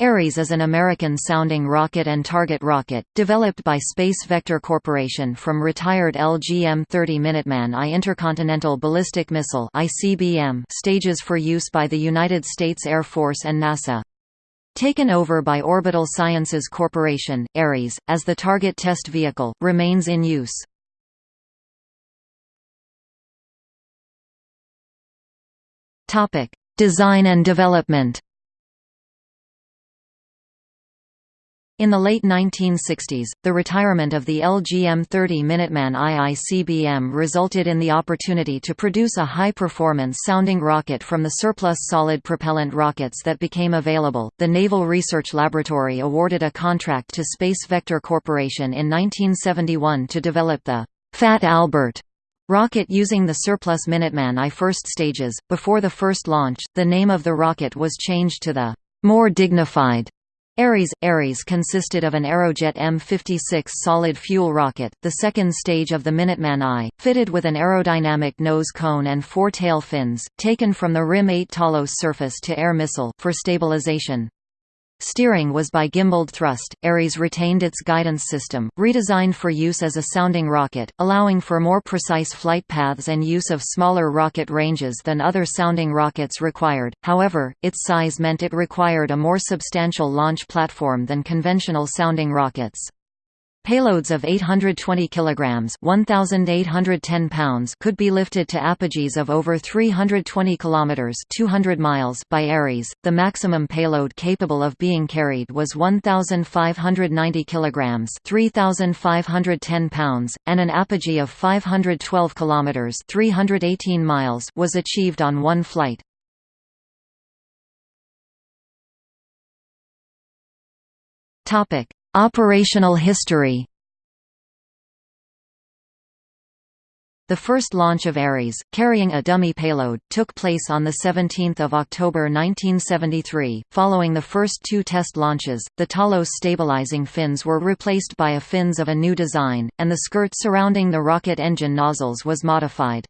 Aries is an American-sounding rocket and target rocket, developed by Space Vector Corporation from retired LGM-30 Minuteman I intercontinental ballistic missile stages for use by the United States Air Force and NASA. Taken over by Orbital Sciences Corporation, Aries, as the target test vehicle, remains in use. Design and development In the late 1960s, the retirement of the LGM-30 Minuteman IICBM resulted in the opportunity to produce a high-performance sounding rocket from the surplus solid propellant rockets that became available. The Naval Research Laboratory awarded a contract to Space Vector Corporation in 1971 to develop the Fat Albert rocket using the surplus Minuteman I first stages. Before the first launch, the name of the rocket was changed to the more dignified Aries Aries consisted of an Aerojet M56 solid-fuel rocket, the second stage of the Minuteman I, fitted with an aerodynamic nose cone and four tail fins, taken from the RIM-8 Talos surface-to-air missile, for stabilization. Steering was by gimbaled thrust. Aries retained its guidance system, redesigned for use as a sounding rocket, allowing for more precise flight paths and use of smaller rocket ranges than other sounding rockets required. However, its size meant it required a more substantial launch platform than conventional sounding rockets. Payloads of 820 kilograms (1810 pounds) could be lifted to apogees of over 320 kilometers (200 miles) by Aries. The maximum payload capable of being carried was 1590 kilograms (3510 pounds), and an apogee of 512 kilometers (318 miles) was achieved on one flight. Topic: Operational history The first launch of Aries, carrying a dummy payload, took place on 17 October 1973. Following the first two test launches, the Talos stabilizing fins were replaced by a fins of a new design, and the skirt surrounding the rocket engine nozzles was modified.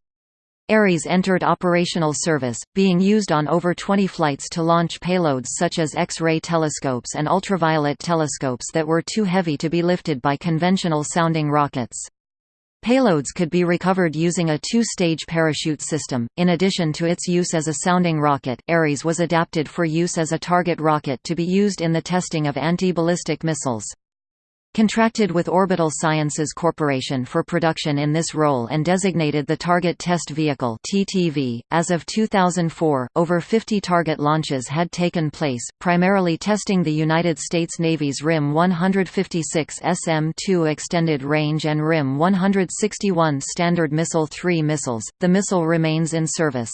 Aries entered operational service, being used on over 20 flights to launch payloads such as X-ray telescopes and ultraviolet telescopes that were too heavy to be lifted by conventional sounding rockets. Payloads could be recovered using a two-stage parachute system. In addition to its use as a sounding rocket, Aries was adapted for use as a target rocket to be used in the testing of anti-ballistic missiles. Contracted with Orbital Sciences Corporation for production in this role and designated the Target Test Vehicle (TTV). As of 2004, over 50 target launches had taken place, primarily testing the United States Navy's RIM 156 SM-2 extended range and RIM 161 Standard Missile 3 missiles. The missile remains in service.